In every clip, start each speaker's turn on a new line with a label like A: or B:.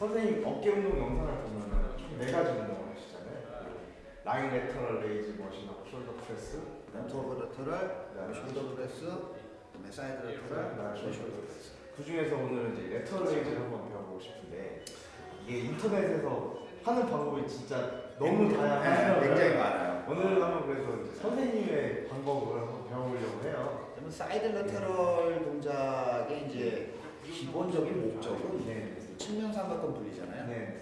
A: 선생님 어깨 운동 영상을 보면은 총 네 가지 운동을 하시잖아요. 그 lying lateral raise machine하고
B: shoulder press, bent over lateral, 그다음에 shoulder press, 그다음에 side lateral, 그다음에 shoulder press.
A: 그 중에서 오늘은 이제 lateral raise를 한번 배워보고 싶은데 이게 인터넷에서 하는 방법이 진짜 너무
B: 네,
A: 다양해요.
B: 굉장히 많아요.
A: 오늘 한번 그래서 선생님의 방법을 한번 배워보려고 해요.
B: 그러면 side lateral 동작의 이제 기본적인 목적은
A: 네.
B: 측면 삼각근 분리잖아요.
A: 네.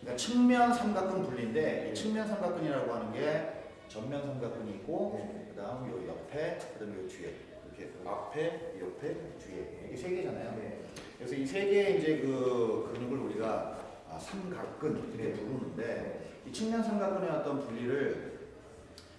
B: 그러니까 측면 삼각근 분리인데 이 측면 삼각근이라고 하는 게 전면 삼각근이 있고
A: 네.
B: 그다음 요 옆에 그다음 요 뒤에 이렇게 앞에 이 옆에 뒤에 이게 세 개잖아요.
A: 네.
B: 그래서 이 세 개의 이제 그 근육을 우리가 아, 삼각근 이렇게
A: 네.
B: 부르는데 이 측면 삼각근의 어떤 분리를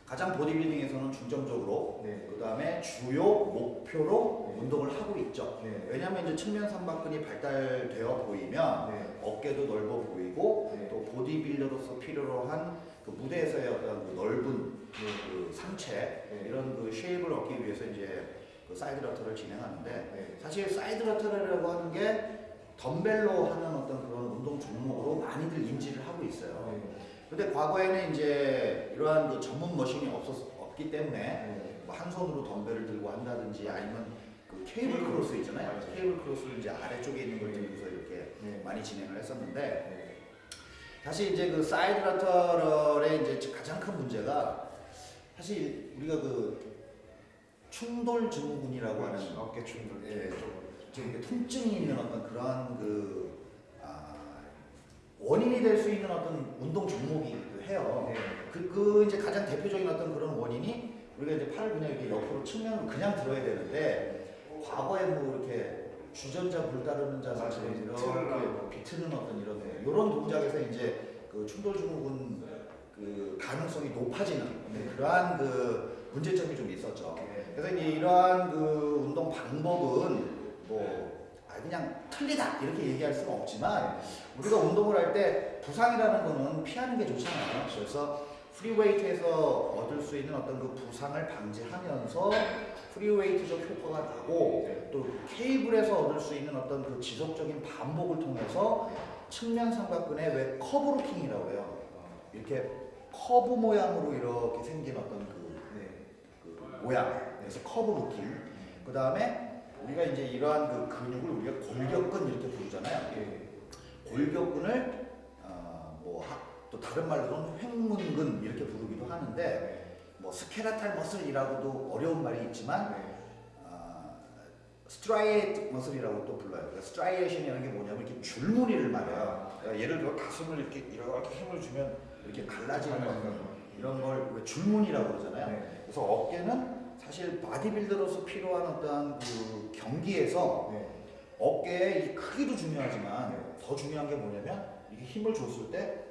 B: 가장 보디빌딩에서는 중점적으로
A: 네.
B: 그 다음에 주요 목표로
A: 네.
B: 운동을 하고 있죠.
A: 네.
B: 왜냐하면 이제 측면 삼각근이 발달되어 보이면
A: 네.
B: 어깨도 넓어 보이고
A: 네.
B: 또 보디빌더로서 필요로 한 그 무대에서의 어떤 그 넓은 그 상체
A: 네.
B: 이런 그 shape을 얻기 위해서 이제 그 side lateral을 진행하는데
A: 네.
B: 사실 side lateral이라고 하는 게 덤벨로 하는 어떤 그런 운동 종목으로 많이들 인지를 하고 있어요.
A: 네.
B: 근데 과거에는 이제 이러한 그 전문 machine이 없었, 없기 때문에
A: 네.
B: 뭐한 손으로 덤벨을 들고 한다든지 아니면 그 cable cross 있잖아요.
A: 맞아요.
B: cable cross를 이제 아래쪽에 있는 걸 들고서 이렇게
A: 네.
B: 많이 진행을 했었는데
A: 네.
B: 사실 이제 그 side lateral의 이제 가장 큰 문제가 사실 우리가 그 충돌 증후군이라고 하는
A: 어깨 충돌.
B: 예, 좀 이렇게 통증이 있는 어떤 그러한 그 아, 원인이 될 수 있는 어떤 운동 종목이기도 해요.
A: 네.
B: 그, 그 이제 가장 대표적인 어떤 그런 원인이 우리가 이제 팔을 그냥 이렇게 옆으로 측면으로 그냥 들어야 되는데 과거에 뭐 이렇게 주전자 물 따르는 자세
A: 맞아요.
B: 이렇게
A: 비트는 하고.
B: 비트는 어떤 이런
A: 네.
B: 이런 동작에서 이제 그 충돌 증후군 그 가능성이 높아지는
A: 네.
B: 그러한 그 문제점이 좀 있었죠.
A: 네.
B: 그래서 이제 이러한 그 운동 방법은 뭐 아, 그냥 틀리다 이렇게 얘기할 수는 없지만 우리가 운동을 할 때 부상이라는 거는 피하는 게 좋잖아요. 그래서 프리웨이트에서 얻을 수 있는 어떤 그 부상을 방지하면서 프리웨이트적 효과가 나고 또 케이블에서 얻을 수 있는 어떤 그 지속적인 반복을 통해서 측면 삼각근의 왜 curve looking이라고 해요. 이렇게 커브 모양으로 이렇게 생긴 어떤 그
A: 네.
B: 그 모양 그래서 curve looking 그 다음에 우리가 이제 이러한 그 근육을 우리가 골격근 이렇게 부르잖아요
A: 네.
B: 골격근을 어, 뭐또 다른 말로는 횡문근 이렇게 부르기도 하는데 뭐 skeletal muscle이라고도 어려운 말이 있지만
A: 네.
B: striate muscle이라고 또 불러요. 그러니까 striation이라는 게 뭐냐면 이렇게 줄무늬를 말해요. 그러니까 예를 들어 가슴을 이렇게 이렇게 힘을 주면 이렇게 갈라지는 어떤 이런 걸왜 줄무늬라고 그러잖아요.
A: 네.
B: 그래서 어깨는 사실 바디빌더로서 필요한 어떤 그 경기에서
A: 네.
B: 어깨의 이 크기도 중요하지만
A: 네.
B: 더 중요한 게 뭐냐면 이게 힘을 줬을 때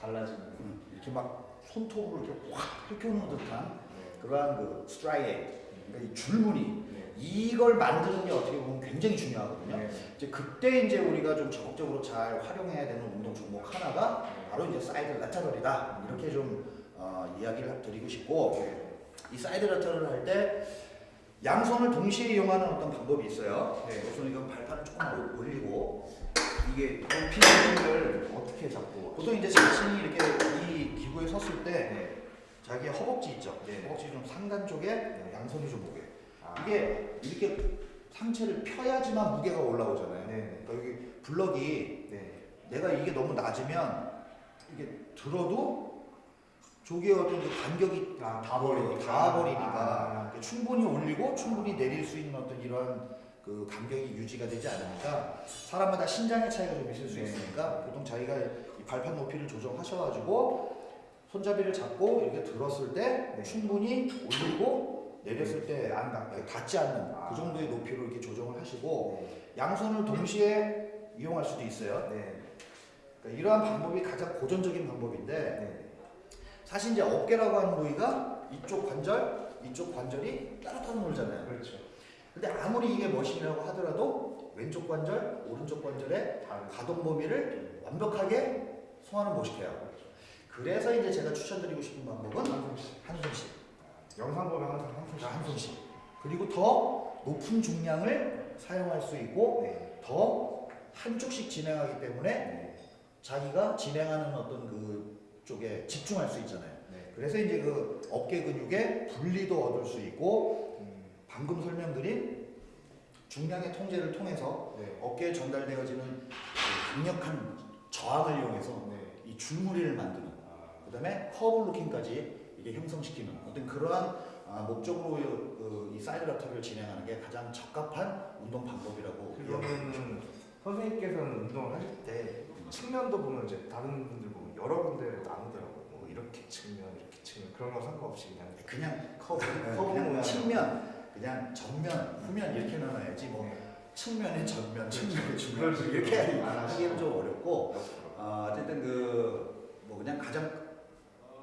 A: 갈라지는.
B: 음, 이렇게 막 손톱으로 이렇게 확 펼쳐놓는 듯한
A: 네.
B: 그러한 그 striate 그러니까 이 줄무늬
A: 네.
B: 이걸 만드는 게 어떻게 보면 굉장히 중요하거든요.
A: 네.
B: 이제 그때 이제 우리가 좀 적극적으로 잘 활용해야 되는 운동 종목 하나가 바로 이제 side lateral이다 이렇게 좀 어, 이야기를 드리고 싶고 이 side lateral을 할때 양손을 동시에 이용하는 어떤 방법이 있어요.
A: 네.
B: 우선 이건 발판을 조금 올리고
A: 이게 높이 힘을 어떻게 잡고?
B: 보통 이제 자신이 이렇게 이 기구에 섰을 때
A: 네.
B: 자기 허벅지 있죠.
A: 네.
B: 허벅지 좀 상단 쪽에 양손이 좀 오게.
A: 아.
B: 이게 이렇게 상체를 펴야지만 무게가 올라오잖아요.
A: 네.
B: 그러니까 여기 블럭이
A: 네.
B: 내가 이게 너무 낮으면 이게 들어도 저게 어떤 그 간격이
A: 아,
B: 다 버리고 다 버리니까
A: 아.
B: 그러니까 충분히 올리고 충분히 내릴 수 있는 어떤 이러한 그 간격이 유지가 되지 않으니까 사람마다 신장의 차이가 좀 있을 수
A: 네.
B: 있으니까 보통 자기가 이 발판 높이를 조정하셔가지고 손잡이를 잡고 이렇게 들었을 때
A: 네.
B: 충분히 올리고 내렸을 때안 닿지 않는
A: 아.
B: 그 정도의 높이로 이렇게 조정을 하시고
A: 네.
B: 양손을 동시에 이용할 수도 있어요.
A: 네.
B: 그러니까 이러한 방법이 가장 고전적인 방법인데
A: 네.
B: 사실 이제 어깨라고 하는 부위가 이쪽 관절, 이쪽 관절이 따로따로 놀잖아요.
A: 그렇죠.
B: 근데 아무리 이게 머신이라고 하더라도 왼쪽 관절, 오른쪽 관절의. 가동 범위를 완벽하게 소화는 못 시켜요. 그래서 이제 제가 추천드리고 싶은 방법은
A: 한 손씩.
B: 한 손씩,
A: 영상 보면 항상 한 손씩.
B: 한 손씩. 그리고 더 높은 중량을 사용할 수 있고
A: 네.
B: 더 한쪽씩 진행하기 때문에
A: 네.
B: 자기가 진행하는 어떤 그 쪽에 집중할 수 있잖아요.
A: 네.
B: 그래서 이제 그 어깨 근육의 분리도 얻을 수 있고
A: 음,
B: 방금 설명드린 중량의 통제를 통해서
A: 네.
B: 어깨에 전달되어지는 그 강력한 저항을 이용해서
A: 네.
B: 이 줄무늬를 만드는
A: 아,
B: 그 다음에 curve looking까지 이게 형성시키는 어떤 그러한 아, 목적으로 그, 이 side lateral을 진행하는 게 가장 적합한 운동 방법이라고
A: 그러면은 선생님께서는 운동을 하실 때 측면도 보면 이제 다른 분들 여러 군데로 나누더라고요. 뭐 이렇게 측면, 이렇게 측면 그런 거 상관없이 그냥
B: 그냥
A: 커브,
B: 네,
A: 커브 모양.
B: 측면 그냥 전면 후면 이렇게 나눠야지 뭐
A: 네.
B: 측면에 전면 측면에
A: 그런
B: 중면 이렇게
A: 안
B: 하기는 좀 어렵고. 아, 어쨌든 그 뭐 그냥 가장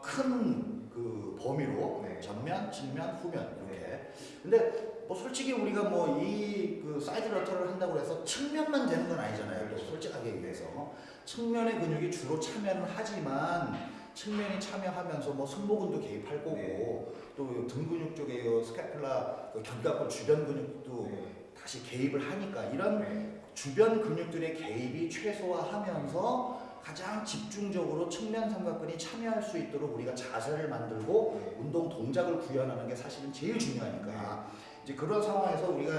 B: 큰 그 범위로
A: 네.
B: 전면, 측면, 후면 이렇게. 근데 뭐 솔직히 우리가 뭐 이 그 side lateral을 한다고 해서 측면만 되는 건 아니잖아요. 또
A: 그렇죠.
B: 솔직하게 얘기해서 측면의 근육이 주로 참여는 하지만 측면이 참여하면서 뭐 승모근도 개입할 거고
A: 네.
B: 또등 근육 쪽에 요 scapula 그 견갑골 주변 근육도
A: 네.
B: 다시 개입을 하니까 이런
A: 네.
B: 주변 근육들의 개입이 최소화하면서 가장 집중적으로 측면 삼각근이 참여할 수 있도록 우리가 자세를 만들고
A: 네.
B: 운동 동작을 구현하는 게 사실은 제일 중요하니까 이제 그런 상황에서 우리가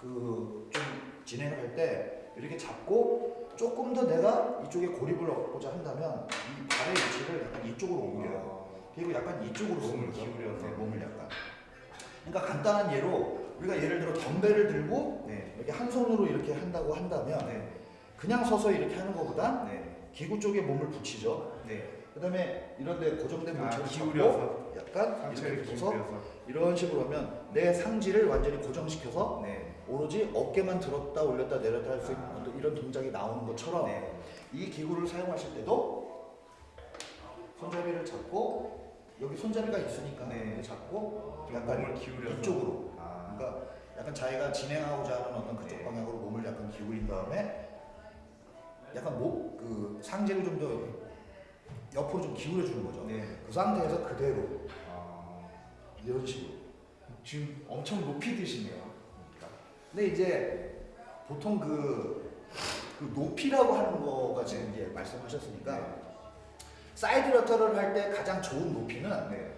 B: 그 좀 진행을 할때 이렇게 잡고 조금 더 내가 이쪽에 고립을 얻고자 한다면 이 발의 위치를 약간 이쪽으로 옮겨요. 그리고 약간 이쪽으로
A: 몸을. 기울여서.
B: 네, 몸을 약간. 그러니까 간단한 예로 우리가 예를 들어 덤벨을 들고
A: 네.
B: 이렇게 한 손으로 이렇게 한다고 한다면
A: 네.
B: 그냥 서서 이렇게 하는 것보다
A: 네.
B: 기구 쪽에 몸을 붙이죠.
A: 네.
B: 그다음에 이런데 고정된
A: 아,
B: 물체를 잡고
A: 기울여서
B: 약간
A: 상체를 기울여서.
B: 이런 식으로 하면 내 상지를 완전히 고정시켜서
A: 네.
B: 오로지 어깨만 들었다 올렸다 내렸다 할수 있는 어떤 이런 동작이 나오는 것처럼
A: 네.
B: 이 기구를 사용하실 때도 손잡이를 잡고 여기 손잡이가 있으니까
A: 네.
B: 잡고
A: 좀
B: 약간
A: 기울여서.
B: 이쪽으로
A: 아.
B: 그러니까 약간 자기가 진행하고자 하는 어떤 그쪽
A: 네.
B: 방향으로 몸을 약간 기울인 다음에 약간 목 그 상체를 좀더 옆으로 좀 기울여 주는 거죠.
A: 네.
B: 그 상태에서 그대로
A: 아.
B: 이런 식으로.
A: 지금 엄청 높이 드시네요. 그러니까.
B: 근데 이제 보통 그, 그 높이라고 하는 거가 지금 이제 말씀하셨으니까 side lateral을 할 때 가장 좋은 높이는
A: 네.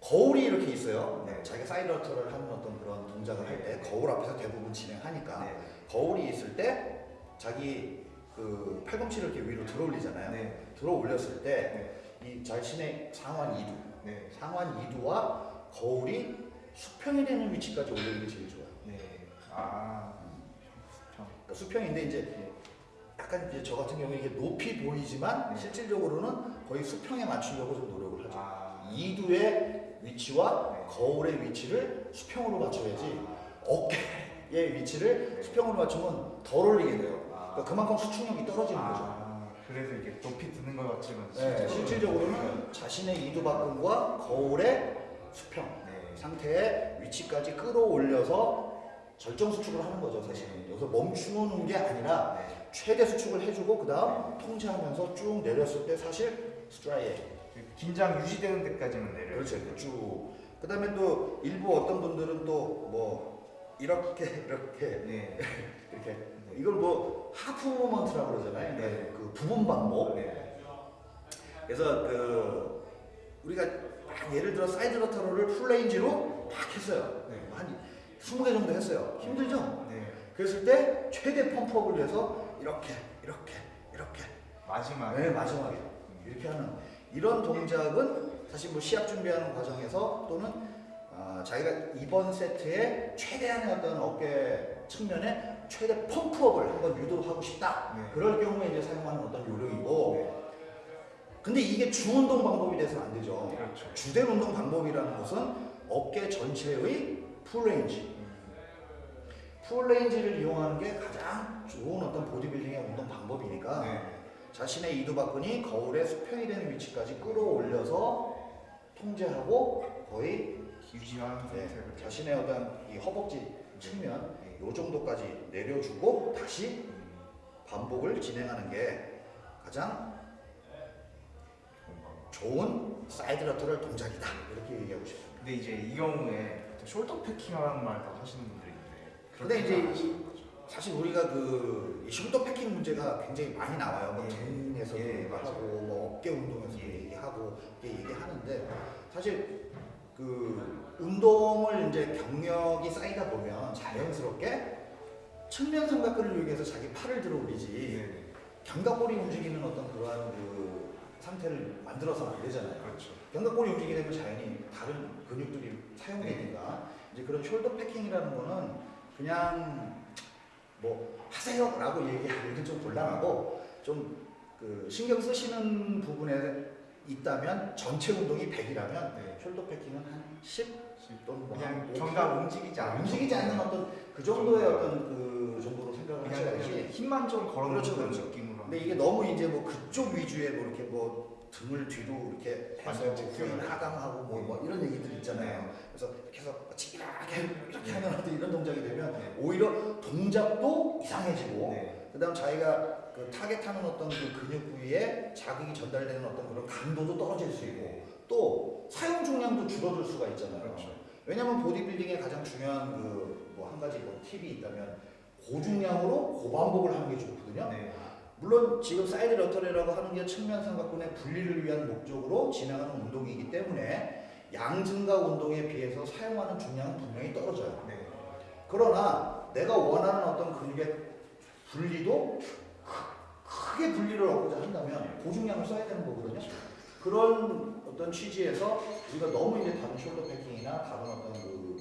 B: 거울이 이렇게 있어요.
A: 네.
B: 자기가 side lateral을 하는 어떤 그런 동작을 할 때 거울 앞에서 대부분 진행하니까
A: 네.
B: 거울이 있을 때 자기 그 팔꿈치를 이렇게 위로 들어 올리잖아요.
A: 네.
B: 들어 올렸을 때 이 자신의 상완 이두,
A: 네.
B: 상완 이두와 거울이 수평이 되는 위치까지 올리는 게 제일 좋아요.
A: 네. 아.
B: 그러니까 수평인데 이제 약간 이제 저 같은 경우에 이게 높이 보이지만
A: 네.
B: 실질적으로는 거의 수평에 맞추려고 좀 노력을 하죠.
A: 아.
B: 이두의 위치와
A: 네.
B: 거울의 위치를 수평으로 맞춰야지 어깨의 위치를
A: 네.
B: 수평으로 맞추면 덜 올리게 돼요.
A: 아.
B: 그러니까 그만큼 수축력이 떨어지는 거죠.
A: 아, 그래서 이게 높이 드는 것 같지만
B: 네, 실질적으로는 자신의 이두박근과 거울의 수평
A: 네.
B: 상태의 위치까지 끌어올려서 절정 수축을 하는 거죠 사실은 여기서 멈추는 게 아니라
A: 네.
B: 최대 수축을 해주고 그 다음 통제하면서 쭉 내렸을 때 사실 스트라이에
A: 긴장 유지되는 데까지만 내려요.
B: 그렇죠 쭉 그 다음에 또 일부 어떤 분들은 또 뭐 이렇게 이렇게
A: 네.
B: 이렇게 이걸 뭐 half movement라고 그러잖아요
A: 네.
B: 그 부분 반복
A: 네.
B: 그래서 그 우리가 막 예를 들어 side lateral을 full range로 막 했어요
A: 네.
B: 한 20개 정도 했어요 힘들죠?
A: 네.
B: 그랬을 때 최대 pump up을 위해서 이렇게 이렇게 이렇게
A: 마지막에
B: 네, 마지막에 이렇게 하는 이런 동작은 사실 뭐 시합 준비하는 과정에서 또는 아, 자기가 이번 세트에 최대한의 어떤 어깨 측면에 최대 pump up을 한번 유도하고 싶다
A: 네.
B: 그럴 경우에 이제 사용하는 어떤 요령이고
A: 네.
B: 근데 이게 주운동 방법이 돼서는 안 되죠
A: 그렇죠.
B: 주된 운동 방법이라는 것은 어깨 전체의 full range
A: 음.
B: full range를 이용하는 게 가장 좋은 어떤 보디빌딩의 운동 방법이니까
A: 네.
B: 자신의 이두박근이 거울의 수평이 되는 위치까지 끌어올려서 통제하고 거의
A: 유지하는
B: 네,
A: 상태로
B: 자신의 어떤 이 허벅지 측면
A: 네.
B: 요 정도까지 내려주고 다시
A: 음.
B: 반복을 진행하는 게 가장
A: 좋은
B: side lateral 동작이다 이렇게 얘기하고 싶습니다.
A: 근데 이제 이 경우에 shoulder packing이라는 말도 하시는 분들이 있는데
B: 근데 이제. 사실 우리가 그이 shoulder packing 문제가 굉장히 많이 나와요. 뭐
A: 예.
B: 등에서도
A: 예, 맞아요.
B: 하고 뭐 어깨 운동에서도
A: 예.
B: 얘기하고 이렇게 얘기하는데 사실 그 운동을 이제 경력이 쌓이다 보면 자연스럽게 측면 삼각근을 이용해서 자기 팔을 들어 올리지
A: 네.
B: 견갑골이 움직이는 어떤 그러한 그 상태를 만들어서는 안 되잖아요.
A: 그렇죠.
B: 견갑골이 움직이게 되면 자연히 다른 근육들이 사용되니까 이제 그런 shoulder packing이라는 거는 그냥 뭐 하세요라고 얘기하기는 좀 곤란하고 좀 그 신경 쓰시는 부분에 있다면 전체 운동이 100이라면
A: 네.
B: 숄더 패킹은 한 10 또는 뭐
A: 그냥
B: 한
A: 견갑 움직이지 않는
B: 움직이지 않는 어떤 그 정도의 어떤 그 정도로 생각을 하셔야지
A: 힘만 좀 걸어놓는
B: 그렇죠, 그렇죠.
A: 느낌으로.
B: 근데 이게 너무 이제 뭐 그쪽 위주의 뭐 이렇게 뭐 등을 뒤로 이렇게 해서
A: 완전
B: 뭐. 후인 하강하고 뭐, 뭐 이런 얘기들 있잖아요. 그래서 이렇게 해서 치기라게 이렇게 하면 이런 동작이 되면
A: 네.
B: 오히려 동작도 이상해지고
A: 네.
B: 그다음 자기가 그 타겟하는 어떤 그 근육 부위에 자극이 전달되는 어떤 그런 강도도 떨어질 수 있고 또 사용 중량도 줄어들 수가 있잖아요.
A: 그렇죠.
B: 왜냐하면 보디빌딩의 가장 중요한 그 뭐 한 가지 뭐 팁이 있다면 고중량으로 고반복을 하는 게 좋거든요.
A: 네.
B: 물론 지금 side lateral이라고 하는 게 측면 삼각근의 분리를 위한 목적으로 진행하는 운동이기 때문에 양 증가 운동에 비해서 사용하는 중량은 분명히 떨어져요.
A: 네.
B: 그러나 내가 원하는 어떤 근육의 분리도 크- 크게 분리를 얻고자 한다면 고중량을 써야 되는 거거든요. 그런 어떤 취지에서 우리가 너무 이제 다른 숄더 패킹이나 다른 어떤 그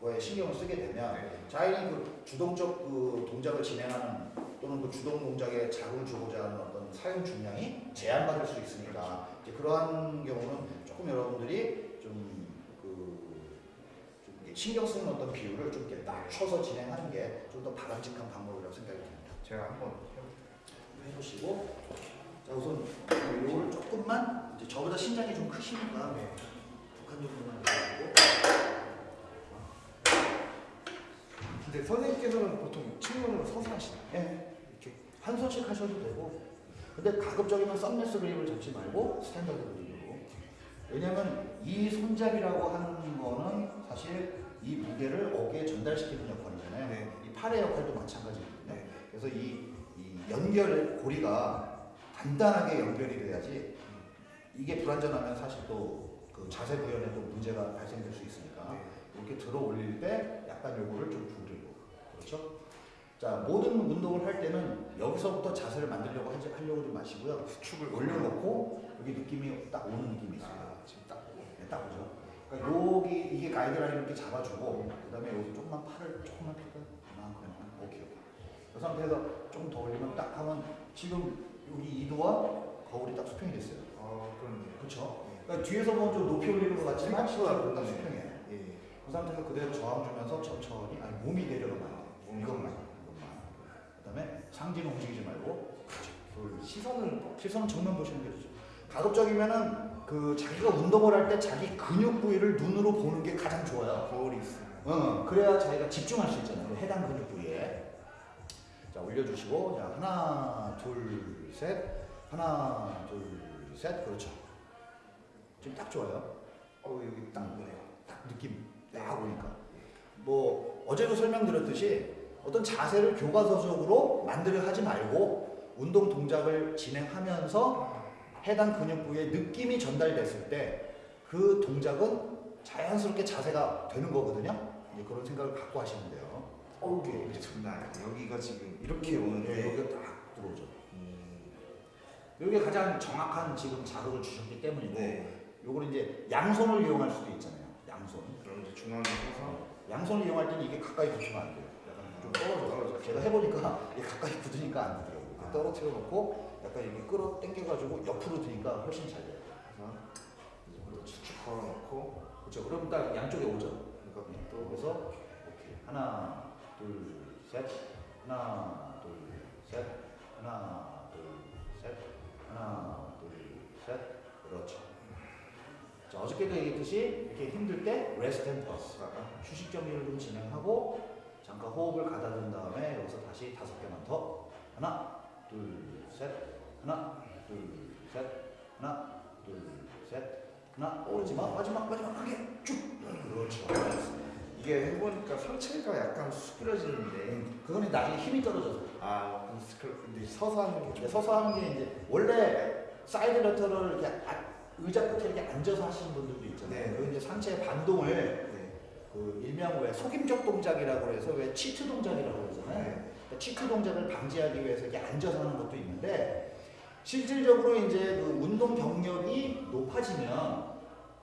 B: 거에 신경을 쓰게 되면
A: 네.
B: 자연히 그 주동적 그 동작을 진행하는 또는 그 주동 동작에 자극을 주고자 하는 어떤 사용 중량이 제한받을 수 있으니까 이제 그러한 경우는 조금 여러분들이 좀그 신경 쓰는 어떤 비율을 좀 이렇게 낮춰서 진행하는 게 좀 더 바람직한 방법이라고 생각이 듭니다.
A: 제가 한번
B: 해보시고 자 우선 이거를 조금만 이제 저보다 신장이 좀 크시니까
A: 네.
B: 두 칸 정도만 해주시고
A: 근데 선생님께서는 보통 측면으로 서서 하시나요?
B: 예, 이렇게 한 손씩 하셔도 되고 근데 가급적이면 thumbless grip을 잡지 말고 standard grip으로 왜냐면 이 손잡이라고 하는 거는 사실 이 무게를 어깨에 전달시키는 역할이잖아요
A: 네.
B: 이 팔의 역할도 마찬가지거든요
A: 네.
B: 그래서 이, 이 연결 고리가 단단하게 연결이 돼야지 이게 불안전하면 사실 또 그 자세 구현에도 문제가 발생될 수 있으니까
A: 네.
B: 이렇게 들어 올릴 때 약간 요거를 좀 줄이고 그렇죠? 자 모든 운동을 할 때는 여기서부터 자세를 만들려고 하지, 하려고 하지 마시고요
A: 수축을
B: 올려놓고 여기 느낌이 딱 오는 느낌이 있어요
A: 아, 지금 딱.
B: 네, 딱 오죠 그러니까 여기 이게 가이드라인 이렇게 잡아주고 그 다음에 여기서 조금만 팔을 조금만 펴고 이만큼만 오케이 오케이 그 상태에서 조금 더 올리면 딱 하면 지금 여기 이도와 거울이 딱 수평이 됐어요
A: 어, 그렇네요.
B: 그렇죠? 그러니까 뒤에서 보면 좀 높이 올리는 것 같지만 실제로 딱
A: 네.
B: 수평이에요
A: 예.
B: 그 상태에서 그대로 저항 주면서 천천히 아니 몸이 내려가면 안 돼.
A: 몸이
B: 이것만 이것만. 그다음에 상체는 움직이지 말고
A: 그 시선은
B: 시선은 정면 보시는 게 좋죠. 가급적이면은 그 자기가 운동을 할 때 자기 근육 부위를 눈으로 보는 게 가장 좋아요.
A: 거울이 있으면.
B: 어, 그래야 자기가 집중할 수 있잖아요. 그 해당 근육 부위에. 자 올려주시고 자 하나 둘 셋 하나 둘 셋 그렇죠. 지금 딱 좋아요.
A: 어, 여기 딱 보네요.
B: 딱 느낌 딱 오니까 뭐 어제도 설명드렸듯이 어떤 자세를 교과서적으로 만들어 하지 말고 운동 동작을 진행하면서 해당 근육 부위에 느낌이 전달됐을 때 그 동작은 자연스럽게 자세가 되는 거거든요. 그런 생각을 갖고 하시면 돼요.
A: 어, 이게 장난. 여기가 지금 이렇게
B: 네,
A: 오는데.
B: 여기가 딱.
A: 음,
B: 여기가 가장 정확한 지금 자극을 주셨기 때문이고
A: 네.
B: 요걸 이제 양손을 이용할 수도 있잖아요. 양손.
A: 그럼 이제 중앙에 서서
B: 양손을 이용할 때는 이게 가까이 붙으면 안 돼요. 약간 좀 떨어져.
A: 떨어져.
B: 제가 해보니까 이게 가까이 붙으니까 안 되더라고요. 이렇게 떨어뜨려 놓고 약간 이렇게 끌어 당겨가지고 옆으로 드니까 훨씬 잘 돼요.
A: 그래서 이제 수축 걸어놓고
B: 그렇죠. 그럼 딱 양쪽에 오죠.
A: 이거
B: 네.
A: 또
B: 그래서 오케이. 하나, 둘, 셋. 하나, 둘, 셋. 하나. 하나, 둘, 셋. 그렇죠. 자, 어저께도 얘기했듯이 이렇게 힘들 때 and pause.
A: 하다가
B: 휴식 정리를 좀 진행하고 잠깐 호흡을 가다듬은 다음에 여기서 다시 다섯 개만 더 하나 둘 셋 하나 둘 셋 하나 둘 셋 하나 어, 마지막 마지막 마지막 크게 쭉 그렇죠
A: 이게 해보니까 상체가 약간 수그러지는데
B: 그거는 나중에 힘이 떨어져서.
A: 아 근데 서서 하는 게
B: 이제
A: 좀
B: 서서 하는 게 이제 원래 side lateral을 이렇게 아- 의자 끝에 이렇게 앉아서 하시는 분들도 있잖아요.
A: 네.
B: 그 이제 상체 반동을
A: 네.
B: 그 일명 왜 속임적 동작이라고 해서 왜 cheat 동작이라고 그러잖아요.
A: 네.
B: 그러니까 치트 동작을 방지하기 위해서 이렇게 앉아서 하는 것도 있는데 실질적으로 이제 그 운동 경력이 높아지면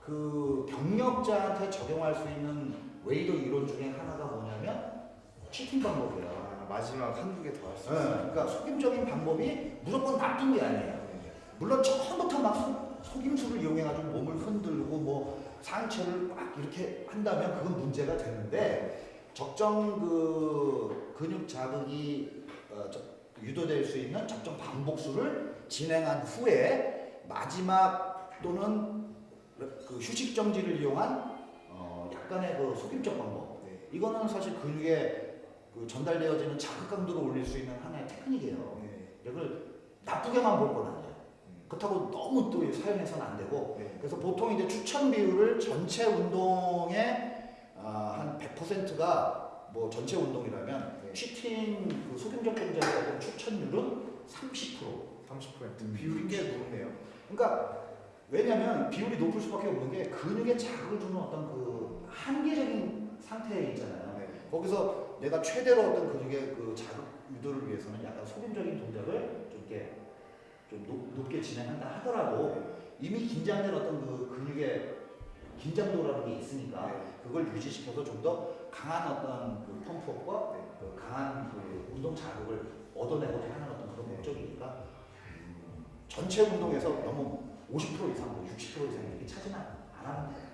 B: 그 경력자한테 적용할 수 있는 웨이더 이론 중에 하나가 뭐냐면 치팅 방법이에요.
A: 아, 마지막 한두 개 더 할수
B: 네,
A: 있어요.
B: 그러니까 속임적인 방법이 무조건 나쁜 게 아니에요.
A: 네.
B: 물론 처음부터 막 속, 속임수를 이용해가지고 몸을 흔들고 뭐 상체를 막 이렇게 한다면 그건 문제가 되는데 적정 그 근육 자극이 어, 저- 유도될 수 있는 적정 반복수를 진행한 후에 마지막 또는 그 휴식 정지를 이용한 어, 약간의 그 속임적 방법
A: 네.
B: 이거는 사실 근육에 그 전달되어지는 자극 강도를 올릴 수 있는 하나의 테크닉이에요.
A: 네.
B: 이걸 나쁘게만 볼 건 아니에요.
A: 음.
B: 그렇다고 너무 또 사용해서는 안 되고
A: 네.
B: 그래서 보통 이제 추천 비율을 전체 운동의 아, 한 100%가 뭐 전체 운동이라면
A: 네.
B: 치팅 그 동작의 어떤 추천율은 30%.
A: 30%
B: 음.
A: 비율이 꽤 높네요.
B: 그러니까 왜냐하면 비율이 높을 수밖에 없는 게 근육에 자극을 주는 어떤 그 한계적인 상태에 있잖아요.
A: 네.
B: 거기서 내가 최대로 어떤 근육의 그 자극 유도를 위해서는 약간 속임적인 동작을 좀 이렇게 좀 높, 높게 진행한다 하더라도 이미 긴장된 어떤 그 근육의 긴장도라는 게 있으니까
A: 네.
B: 그걸 유지시켜서 좀 더 강한 어떤 그 펌프업과
A: 네.
B: 그 강한 그 운동 자극을 얻어내고자 하는 어떤 그런
A: 네.
B: 목적이니까 음, 전체 운동에서 너무 50% 이상, 뭐 60% 이상 이렇게 차지는 안안 하는 거예요.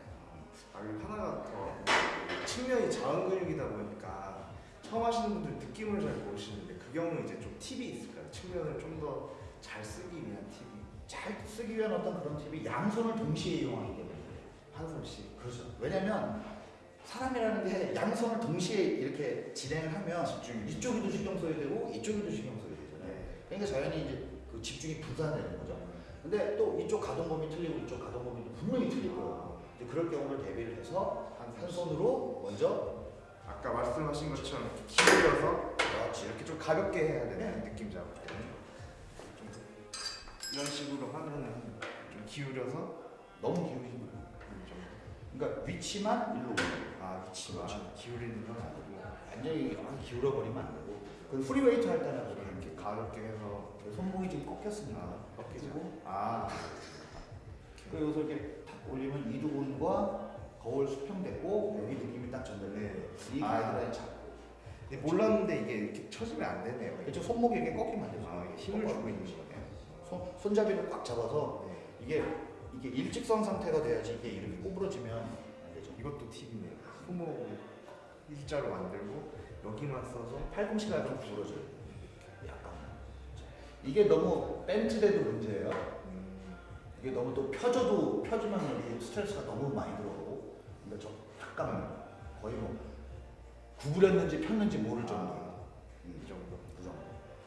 A: 아 하나가 더 측면이 작은 근육이다 보니까 처음 하시는 분들 느낌을 잘 모르시는데 그 경우는 이제 좀 팁이 있을까요? 측면을 좀 더 잘 쓰기 위한 팁이
B: 잘 쓰기 위한 어떤 그런 팁이 양손을 동시에 이용하기 때문에 그래요.
A: 한 손씩
B: 그렇죠. 왜냐면 사람이라는 게 양손을 동시에 이렇게 진행을 하면
A: 집중이
B: 이쪽에도 신경 써야 되고 이쪽에도 신경 써야 되잖아요.
A: 네.
B: 그러니까 자연히 이제 그 집중이 분산되는 거죠. 근데 또 이쪽 가동범위 틀리고 이쪽 가동범위도 분명히 틀릴 거예요. 이제 그럴 경우를 대비를 해서
A: 한.
B: 손으로 먼저
A: 아까 말씀하신 것처럼 기울여서
B: 그렇지
A: 이렇게 좀 가볍게 해야 되는 느낌 잡을 때는 좀 이런 식으로 하면은 좀 기울여서
B: 너무 기울이지 말고.
A: 좀
B: 그러니까 위치만 일로.
A: 아 위치만
B: 그렇죠.
A: 기울이는 건 아니고
B: 완전히 아, 기울어 버리면 안 되고. 그 free weight 할 때는 그렇게
A: 이렇게 가볍게 해서
B: 손목이 지금 꺾였으니까.
A: 아, 꺾이죠.
B: 그리고 아그 여기서 이렇게 탁 올리면 이두근과 거울 수평됐고 여기 느낌이 딱 전달돼.
A: 네.
B: 이
A: 아.
B: 가이드라인 잡고.
A: 근데 몰랐는데 이게 이렇게 쳐지면 안 되네요.
B: 그렇죠. 손목이 이렇게 꺾이면 안 되죠.
A: 아 이게 힘을 주고 있는 거네요.
B: 손, 손잡이를 꽉 잡아서
A: 네.
B: 이게 이게 일직선 상태가 돼야지 이게 이렇게 꼬부러지면 안 되죠.
A: 이것도 팁이네요. 손목 일자로 만들고 여기만 써서
B: 팔꿈치가 좀 구부러져요. 약간. 이게 너무 벤트돼도 문제예요.
A: 음,
B: 이게 너무 또 펴져도 펴지면 이게 스트레스가 너무 많이 들어오고 약간 거의 뭐 구부렸는지 폈는지 모를 정도.
A: 아, 이 정도
B: 그 정도.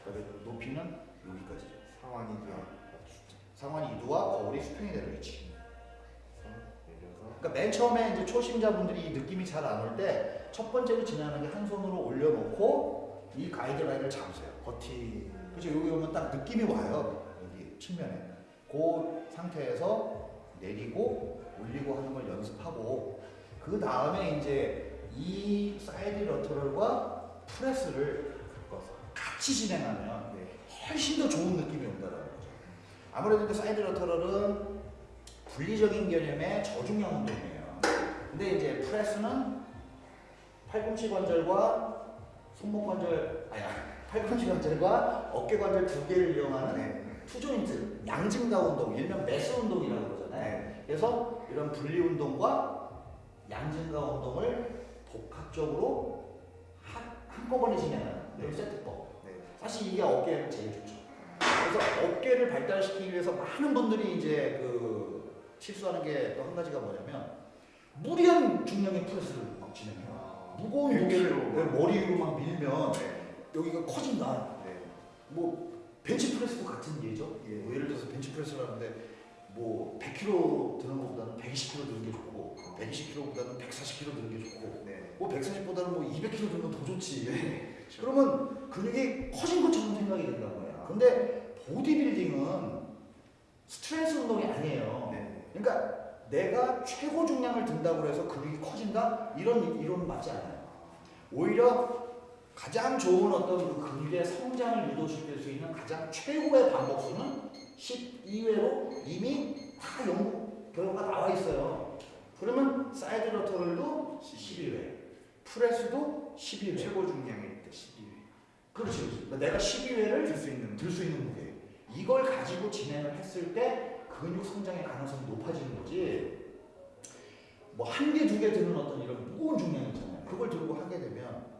B: 그다음에 높이는 여기까지.
A: 상완이도
B: 상완 이두와 거울이 수평이 되는 위치. 그러니까 맨 처음에 이제 초심자분들이 이 느낌이 잘 안 올 때 첫 번째로 진행하는 게 한 손으로 올려놓고 이 가이드라인을 잡으세요.
A: 버티
B: 그렇죠. 여기 오면 딱 느낌이 와요. 여기 측면에. 그 상태에서 내리고 올리고 하는 걸 연습하고 그 다음에 이제 이 side lateral과 press를
A: 바꿔서
B: 같이 진행하면
A: 네.
B: 훨씬 더 좋은 느낌이 온다는 거죠. 아무래도 그 side lateral은 분리적인 개념의 저중량 운동이에요. 근데 이제 press는 팔꿈치 관절과 손목 관절, 아니 팔꿈치 관절과 어깨 관절 두 개를 이용하는
A: 네.
B: two joint 양증가 운동, 일명 mass 운동이라고 그러잖아요.
A: 네.
B: 그래서 이런 분리 운동과 양증가 운동을 복합적으로 한, 한꺼번에 진행하는
A: 네.
B: 세트법.
A: 네.
B: 사실 이게 어깨에는 제일 좋죠. 그래서 어깨를 발달시키기 위해서 많은 분들이 이제 그 실수하는 게 또 한 가지가 뭐냐면 무리한 중량의 프레스를 막 진행해요. 무거운 무게를 내 머리 위로 막 밀면
A: 네.
B: 여기가 커진다.
A: 네.
B: 뭐 벤치 프레스도 같은 예죠. 예, 뭐 예를 들어서 벤치 프레스를 하는데 뭐 100kg 드는 것보다는 120kg 드는 게 좋고 120kg보다는 140kg 드는 게 좋고
A: 네.
B: 뭐 140보다는 뭐 200kg 드는 건 더 좋지.
A: 그렇죠.
B: 그러면 근육이 커진 것처럼 생각이 된다는 거야. 근데 보디빌딩은 스트레스 운동이 아니에요.
A: 네.
B: 그러니까 내가 최고 중량을 든다고 해서 근육이 커진다? 이런 이론은 맞지 않아요. 오히려 가장 좋은 어떤 그 근육의 성장을 유도시킬 수 있는 가장 최고의 반복수는 12회로 이미 다 연구 결과가 나와 있어요. 그러면 side lateral도 12회, press도 12회.
A: 최고 중량일 때 12회
B: 그렇지, 그렇지. 그러니까 내가 12회를
A: 들 수 있는
B: 들 수 있는 무게. 이걸 가지고 진행을 했을 때 근육 성장의 가능성이 높아지는 거지. 뭐 한 개, 두 개 드는 어떤 이런 무거운 중량 있잖아요. 그걸 들고 하게 되면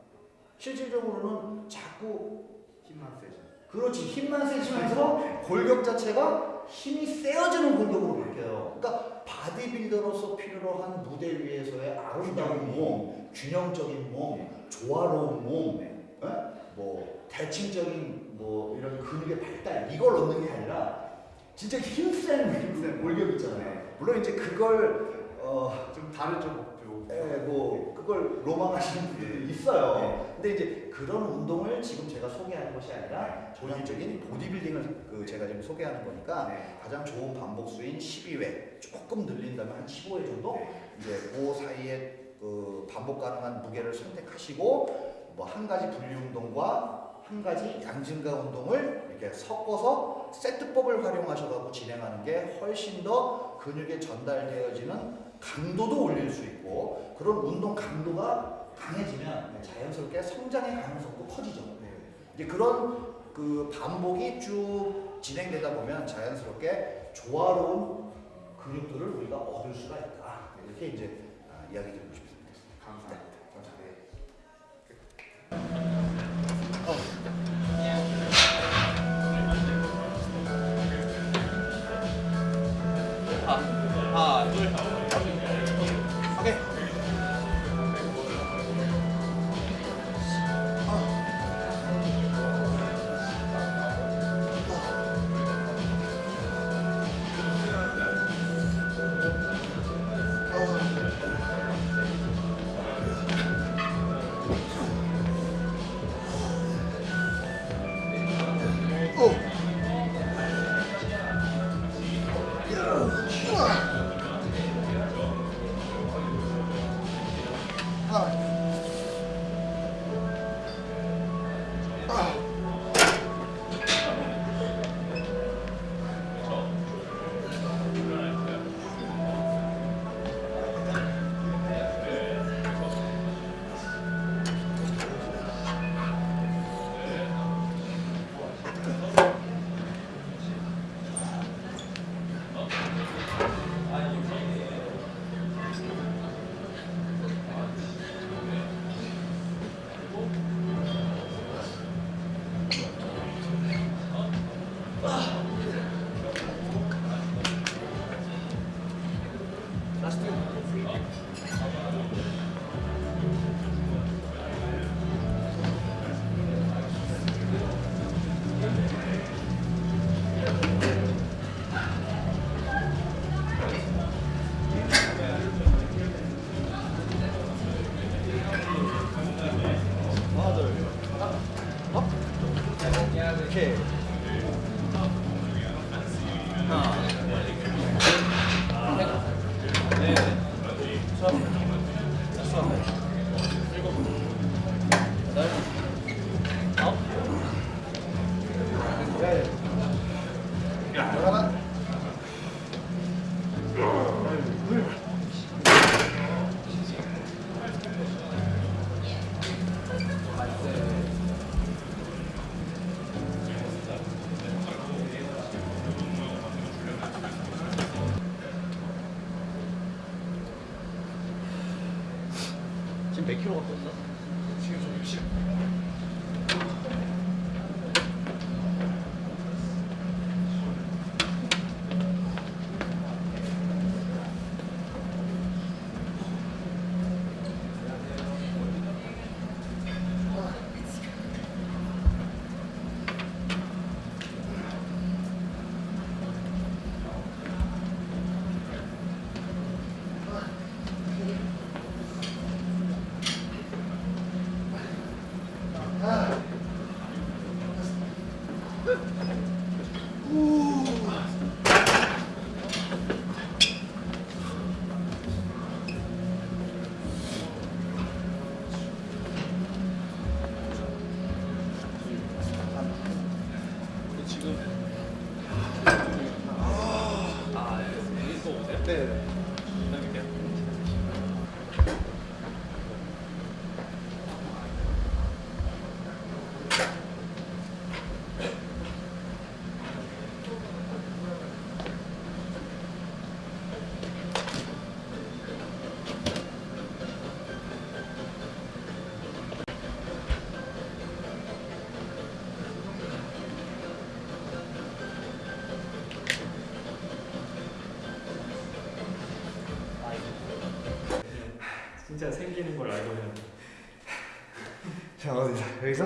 B: 실질적으로는 자꾸
A: 힘만 세죠.
B: 그렇지 힘만 세지면서 골격 자체가 힘이 세어지는 골격으로 바뀌어요. 그러니까 바디빌더로서 필요로 한 무대 위에서의 아름다운 몸, 균형적인 몸, 조화로운 몸, 예? 뭐 대칭적인 뭐 이런 근육의 발달 이걸 얻는 게 아니라 진짜 힘센
A: 힘센
B: 골격 있잖아요. 물론 이제 그걸 어,
A: 좀 다르죠 목표.
B: 예, 뭐 그걸 로망하시는 분들도 있어요. 근데 이제 그런 운동을 지금 제가 소개하는 것이 아니라 전형적인 보디빌딩을 그 제가 지금 소개하는 거니까
A: 네.
B: 가장 좋은 반복 수인 12회 조금 늘린다면 한 15회 정도
A: 네.
B: 이제 그 사이에 그 반복 가능한 무게를 선택하시고 뭐 한 가지 분리 운동과 한 가지 양증가 운동을 이렇게 섞어서 세트법을 활용하셔가지고 진행하는 게 훨씬 더 근육에 전달되어지는 강도도 올릴 수 있고 그런 운동 강도가 강해지면 자연스럽게 성장의 가능성도 커지죠.
A: 네.
B: 이제 그런 그 반복이 쭉 진행되다 보면 자연스럽게 조화로운 근육들을 우리가 얻을 수가 있다. 이렇게 이제 아, 이야기 드리고 싶습니다.
A: 감사합니다.
C: 진짜 생기는 걸 알고 있는
A: 자 어디서 여기서?